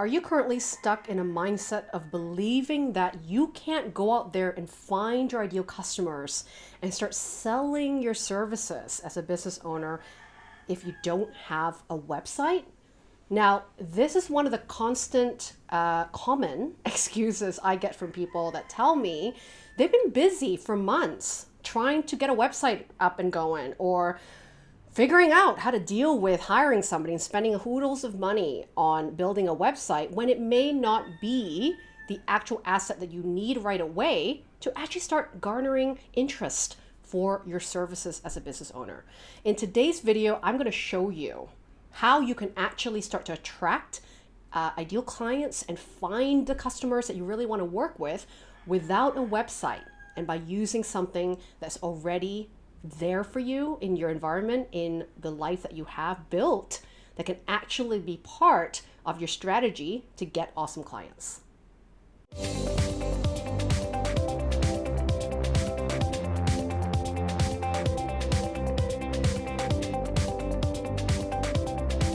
Are you currently stuck in a mindset of believing that you can't go out there and find your ideal customers and start selling your services as a business owner if you don't have a website? Now, this is one of the constant uh, common excuses I get from people that tell me they've been busy for months trying to get a website up and going or figuring out how to deal with hiring somebody and spending hoodles of money on building a website when it may not be the actual asset that you need right away to actually start garnering interest for your services as a business owner. In today's video, I'm going to show you how you can actually start to attract uh, ideal clients and find the customers that you really want to work with without a website and by using something that's already there for you in your environment, in the life that you have built, that can actually be part of your strategy to get awesome clients.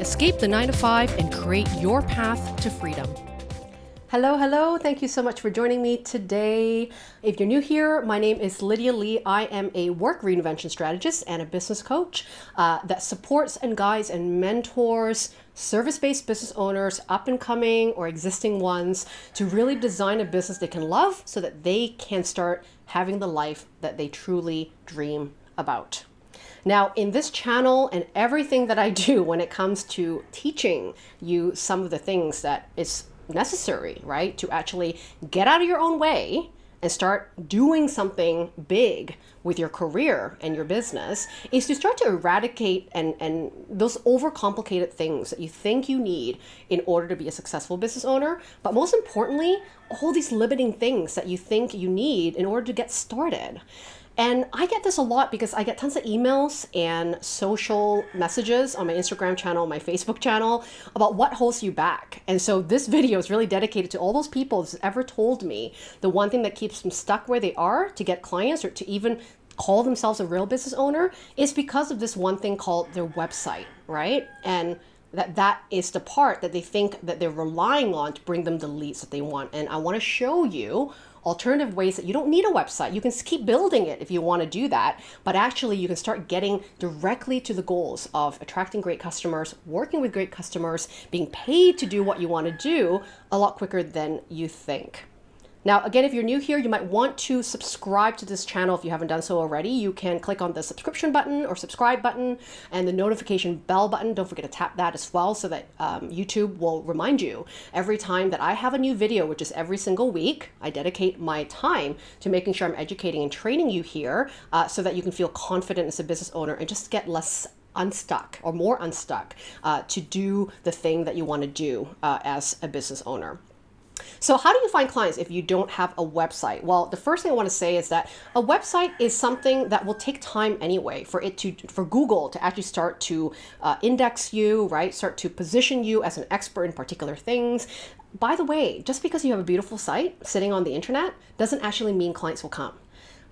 Escape the 9 to 5 and create your path to freedom. Hello, hello. Thank you so much for joining me today. If you're new here, my name is Lydia Lee. I am a work reinvention strategist and a business coach uh, that supports and guides and mentors service-based business owners, up and coming or existing ones, to really design a business they can love so that they can start having the life that they truly dream about. Now, in this channel and everything that I do when it comes to teaching you some of the things that is necessary, right? To actually get out of your own way and start doing something big with your career and your business is to start to eradicate and, and those overcomplicated things that you think you need in order to be a successful business owner. But most importantly, all these limiting things that you think you need in order to get started. And I get this a lot because I get tons of emails and social messages on my Instagram channel, my Facebook channel about what holds you back. And so this video is really dedicated to all those people who's ever told me the one thing that keeps them stuck where they are to get clients or to even call themselves a real business owner is because of this one thing called their website, right? And that that is the part that they think that they're relying on to bring them the leads that they want. And I want to show you alternative ways that you don't need a website. You can keep building it if you want to do that, but actually you can start getting directly to the goals of attracting great customers, working with great customers, being paid to do what you want to do a lot quicker than you think. Now, again, if you're new here, you might want to subscribe to this channel if you haven't done so already. You can click on the subscription button or subscribe button and the notification bell button. Don't forget to tap that as well so that um, YouTube will remind you every time that I have a new video, which is every single week. I dedicate my time to making sure I'm educating and training you here uh, so that you can feel confident as a business owner and just get less unstuck or more unstuck uh, to do the thing that you want to do uh, as a business owner. So how do you find clients if you don't have a website? Well, the first thing I want to say is that a website is something that will take time anyway for it to, for Google to actually start to uh, index you, right? Start to position you as an expert in particular things. By the way, just because you have a beautiful site sitting on the internet doesn't actually mean clients will come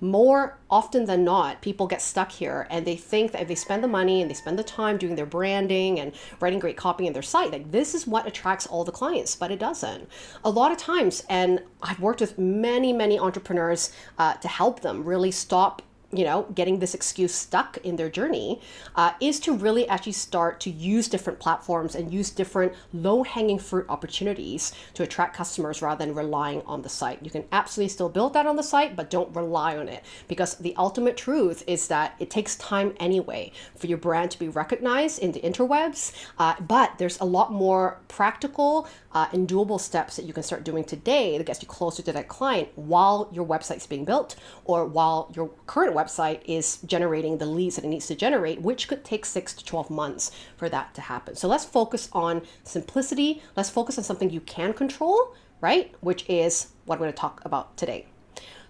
more often than not, people get stuck here and they think that if they spend the money and they spend the time doing their branding and writing great copy in their site, like this is what attracts all the clients, but it doesn't. A lot of times, and I've worked with many, many entrepreneurs uh, to help them really stop you know, getting this excuse stuck in their journey uh, is to really actually start to use different platforms and use different low-hanging fruit opportunities to attract customers rather than relying on the site. You can absolutely still build that on the site, but don't rely on it because the ultimate truth is that it takes time anyway for your brand to be recognized in the interwebs, uh, but there's a lot more practical uh, and doable steps that you can start doing today that gets you closer to that client while your website's being built or while your current website is generating the leads that it needs to generate, which could take six to 12 months for that to happen. So let's focus on simplicity. Let's focus on something you can control, right? Which is what I'm going to talk about today.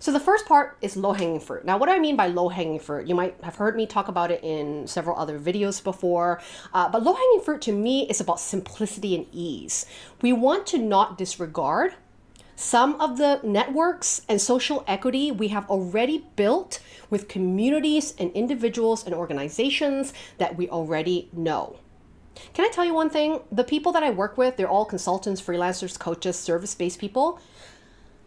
So the first part is low-hanging fruit. Now, what do I mean by low-hanging fruit? You might have heard me talk about it in several other videos before, uh, but low-hanging fruit to me is about simplicity and ease. We want to not disregard some of the networks and social equity we have already built with communities and individuals and organizations that we already know. Can I tell you one thing? The people that I work with, they're all consultants, freelancers, coaches, service based people.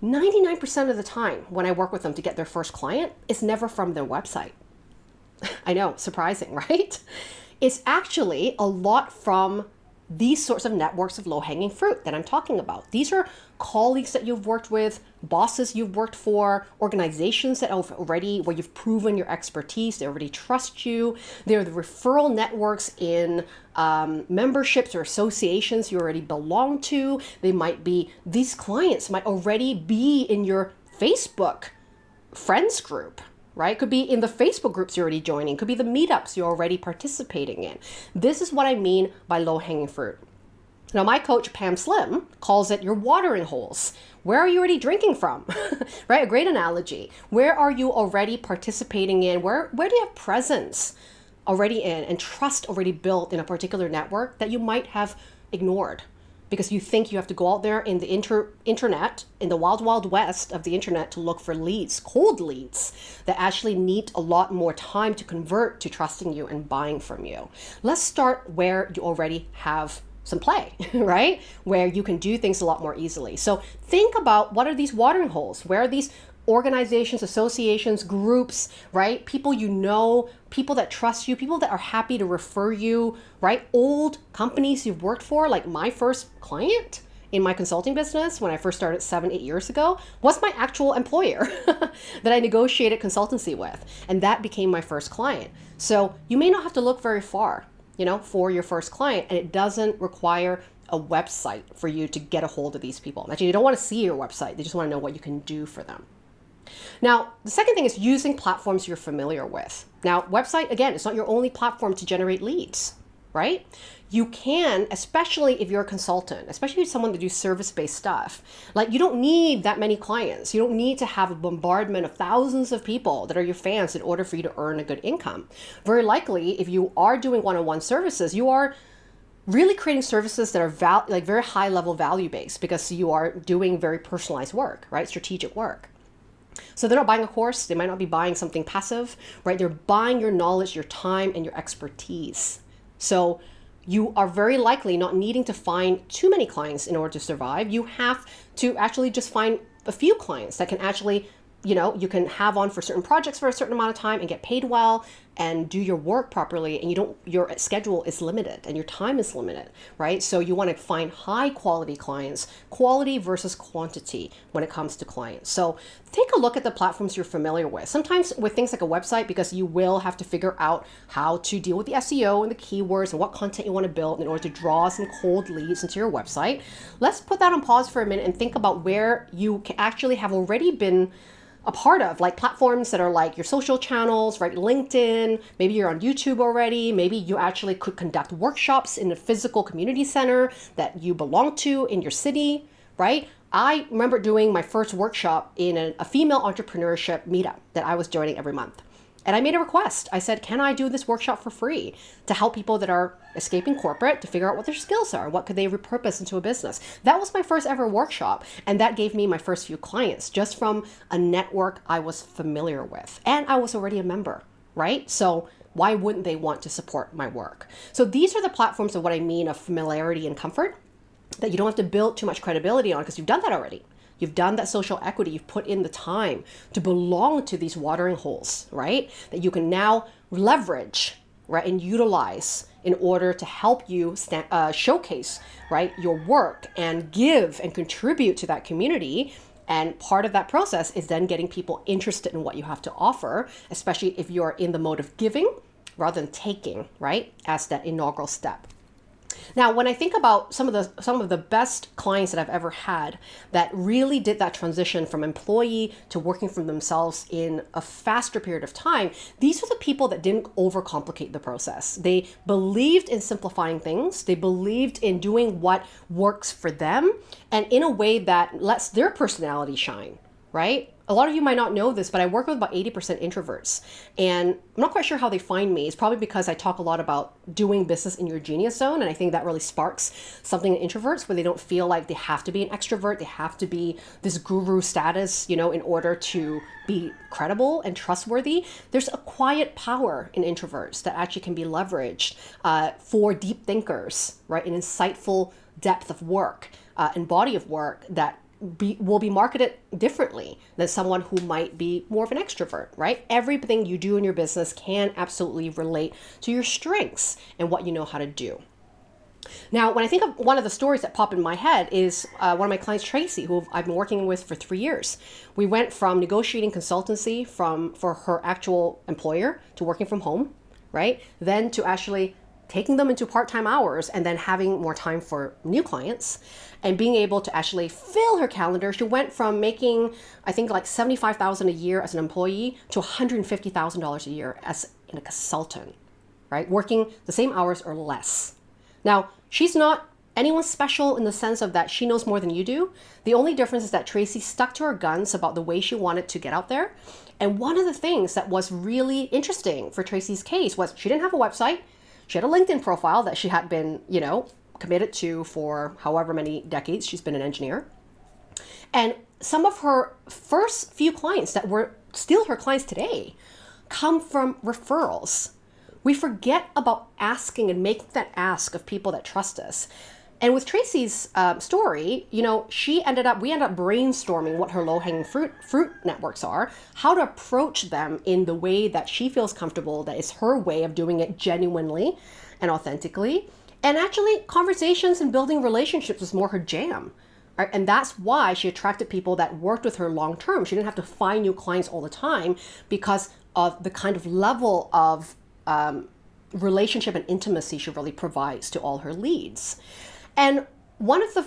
99% of the time when I work with them to get their first client, it's never from their website. I know, surprising, right? It's actually a lot from these sorts of networks of low-hanging fruit that I'm talking about. These are colleagues that you've worked with, bosses you've worked for, organizations that have already, where you've proven your expertise, they already trust you. They're the referral networks in um, memberships or associations you already belong to. They might be, these clients might already be in your Facebook friends group right? Could be in the Facebook groups you're already joining, could be the meetups you're already participating in. This is what I mean by low hanging fruit. Now, my coach, Pam Slim, calls it your watering holes. Where are you already drinking from? right? A great analogy. Where are you already participating in? Where, where do you have presence already in and trust already built in a particular network that you might have ignored? Because you think you have to go out there in the inter internet, in the wild, wild west of the internet to look for leads, cold leads that actually need a lot more time to convert to trusting you and buying from you. Let's start where you already have some play, right? Where you can do things a lot more easily. So think about what are these watering holes? Where are these organizations, associations, groups, right? People you know, people that trust you, people that are happy to refer you, right? Old companies you've worked for, like my first client in my consulting business when I first started seven, eight years ago was my actual employer that I negotiated consultancy with. And that became my first client. So you may not have to look very far, you know, for your first client. And it doesn't require a website for you to get a hold of these people. Actually, you don't want to see your website. They just want to know what you can do for them. Now, the second thing is using platforms you're familiar with. Now, website, again, it's not your only platform to generate leads, right? You can, especially if you're a consultant, especially if someone to do service-based stuff, like you don't need that many clients. You don't need to have a bombardment of thousands of people that are your fans in order for you to earn a good income. Very likely, if you are doing one-on-one -on -one services, you are really creating services that are val like very high level value based because you are doing very personalized work, right? Strategic work. So they're not buying a course, they might not be buying something passive, right? They're buying your knowledge, your time, and your expertise. So you are very likely not needing to find too many clients in order to survive. You have to actually just find a few clients that can actually you know, you can have on for certain projects for a certain amount of time and get paid well and do your work properly and you don't your schedule is limited and your time is limited right? So you want to find high quality clients quality versus quantity when it comes to clients. So take a look at the platforms you're familiar with. Sometimes with things like a website because you will have to figure out how to deal with the SEO and the keywords and what content you want to build in order to draw some cold leads into your website. Let's put that on pause for a minute and think about where you actually have already been a part of, like platforms that are like your social channels, right? LinkedIn, maybe you're on YouTube already, maybe you actually could conduct workshops in a physical community center that you belong to in your city, right? I remember doing my first workshop in a, a female entrepreneurship meetup that I was joining every month. And I made a request. I said, can I do this workshop for free to help people that are escaping corporate to figure out what their skills are? What could they repurpose into a business? That was my first ever workshop. And that gave me my first few clients just from a network I was familiar with. And I was already a member, right? So why wouldn't they want to support my work? So these are the platforms of what I mean of familiarity and comfort that you don't have to build too much credibility on because you've done that already. You've done that social equity. You've put in the time to belong to these watering holes, right? That you can now leverage, right, and utilize in order to help you uh, showcase, right, your work and give and contribute to that community. And part of that process is then getting people interested in what you have to offer, especially if you're in the mode of giving rather than taking, right, as that inaugural step. Now, when I think about some of the some of the best clients that I've ever had that really did that transition from employee to working for themselves in a faster period of time, these are the people that didn't overcomplicate the process. They believed in simplifying things. They believed in doing what works for them and in a way that lets their personality shine, right? A lot of you might not know this, but I work with about 80% introverts. And I'm not quite sure how they find me. It's probably because I talk a lot about doing business in your genius zone. And I think that really sparks something in introverts where they don't feel like they have to be an extrovert. They have to be this guru status, you know, in order to be credible and trustworthy. There's a quiet power in introverts that actually can be leveraged uh, for deep thinkers, right? An insightful depth of work uh, and body of work that be, will be marketed differently than someone who might be more of an extrovert, right? Everything you do in your business can absolutely relate to your strengths and what you know how to do. Now, when I think of one of the stories that pop in my head is uh, one of my clients, Tracy, who I've been working with for three years. We went from negotiating consultancy from for her actual employer to working from home, right? Then to actually taking them into part-time hours and then having more time for new clients and being able to actually fill her calendar. She went from making, I think like 75,000 a year as an employee to $150,000 a year as in a consultant, right? Working the same hours or less. Now, she's not anyone special in the sense of that she knows more than you do. The only difference is that Tracy stuck to her guns about the way she wanted to get out there. And one of the things that was really interesting for Tracy's case was she didn't have a website. She had a LinkedIn profile that she had been, you know, committed to for however many decades she's been an engineer. And some of her first few clients that were still her clients today come from referrals. We forget about asking and making that ask of people that trust us. And with Tracy's uh, story, you know, she ended up, we ended up brainstorming what her low-hanging fruit fruit networks are, how to approach them in the way that she feels comfortable, that is her way of doing it genuinely and authentically. And actually, conversations and building relationships was more her jam. Right? And that's why she attracted people that worked with her long term. She didn't have to find new clients all the time because of the kind of level of um, relationship and intimacy she really provides to all her leads. And one of the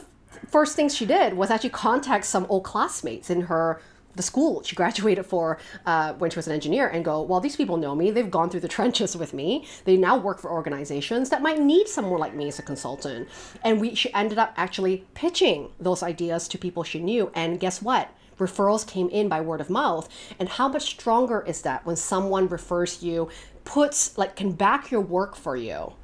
first things she did was actually contact some old classmates in her the school she graduated for uh, when she was an engineer and go, well, these people know me. They've gone through the trenches with me. They now work for organizations that might need someone like me as a consultant. And we she ended up actually pitching those ideas to people she knew. And guess what? Referrals came in by word of mouth. And how much stronger is that when someone refers you, puts like can back your work for you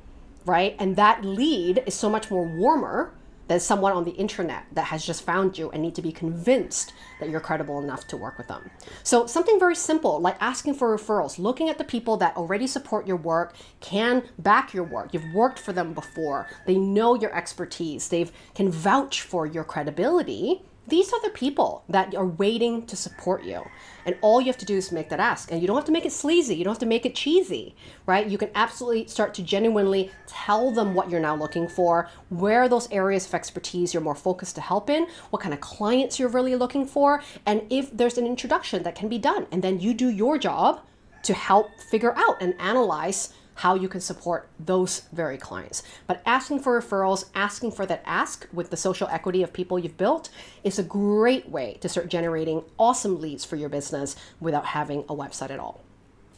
right? And that lead is so much more warmer than someone on the internet that has just found you and need to be convinced that you're credible enough to work with them. So something very simple like asking for referrals, looking at the people that already support your work, can back your work. You've worked for them before. They know your expertise. They can vouch for your credibility these are the people that are waiting to support you. And all you have to do is make that ask. And you don't have to make it sleazy. You don't have to make it cheesy, right? You can absolutely start to genuinely tell them what you're now looking for, where those areas of expertise you're more focused to help in, what kind of clients you're really looking for, and if there's an introduction that can be done. And then you do your job to help figure out and analyze how you can support those very clients. But asking for referrals, asking for that ask with the social equity of people you've built is a great way to start generating awesome leads for your business without having a website at all.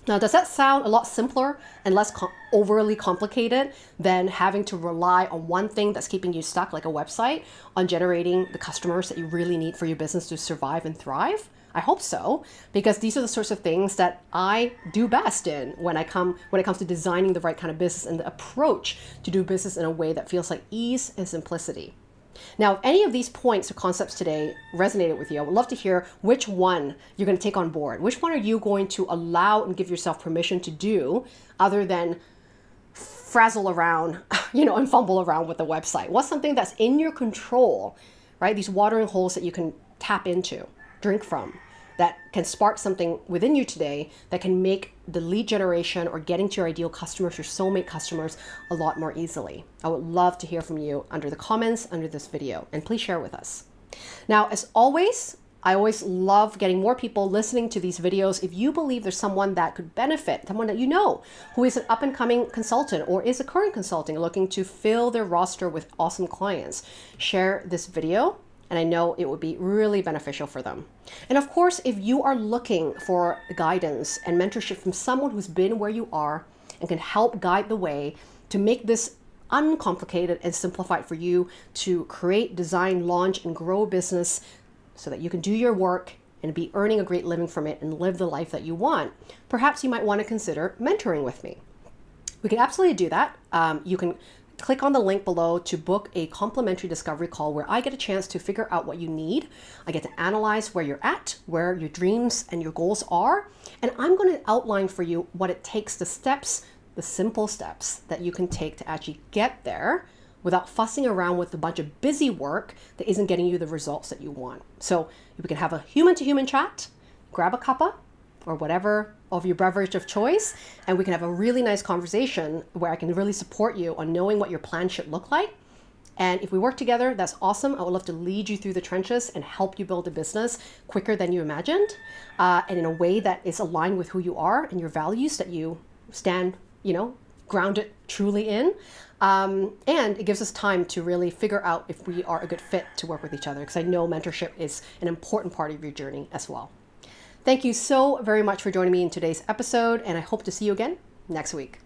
Now, does that sound a lot simpler and less com overly complicated than having to rely on one thing that's keeping you stuck, like a website, on generating the customers that you really need for your business to survive and thrive? I hope so, because these are the sorts of things that I do best in when I come when it comes to designing the right kind of business and the approach to do business in a way that feels like ease and simplicity. Now, if any of these points or concepts today resonated with you, I would love to hear which one you're going to take on board. Which one are you going to allow and give yourself permission to do other than frazzle around, you know, and fumble around with the website? What's something that's in your control, right? These watering holes that you can tap into drink from that can spark something within you today that can make the lead generation or getting to your ideal customers, your soulmate customers, a lot more easily. I would love to hear from you under the comments under this video, and please share with us. Now, as always, I always love getting more people listening to these videos. If you believe there's someone that could benefit, someone that you know who is an up and coming consultant or is a current consulting looking to fill their roster with awesome clients, share this video and I know it would be really beneficial for them. And of course, if you are looking for guidance and mentorship from someone who's been where you are and can help guide the way to make this uncomplicated and simplified for you to create, design, launch, and grow a business so that you can do your work and be earning a great living from it and live the life that you want, perhaps you might want to consider mentoring with me. We can absolutely do that. Um, you can click on the link below to book a complimentary discovery call where I get a chance to figure out what you need. I get to analyze where you're at, where your dreams and your goals are, and I'm going to outline for you what it takes, the steps, the simple steps that you can take to actually get there without fussing around with a bunch of busy work that isn't getting you the results that you want. So we can have a human to human chat, grab a cuppa or whatever of your beverage of choice, and we can have a really nice conversation where I can really support you on knowing what your plan should look like. And if we work together, that's awesome. I would love to lead you through the trenches and help you build a business quicker than you imagined, uh, and in a way that is aligned with who you are and your values that you stand, you know, grounded truly in. Um, and it gives us time to really figure out if we are a good fit to work with each other because I know mentorship is an important part of your journey as well. Thank you so very much for joining me in today's episode, and I hope to see you again next week.